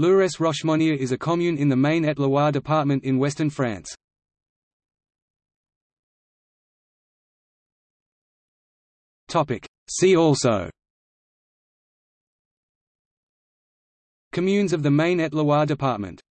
Lourdes-Rochemonnier is a commune in the Maine-et-Loire department in western France. See also. Communes of the Maine-et-Loire department.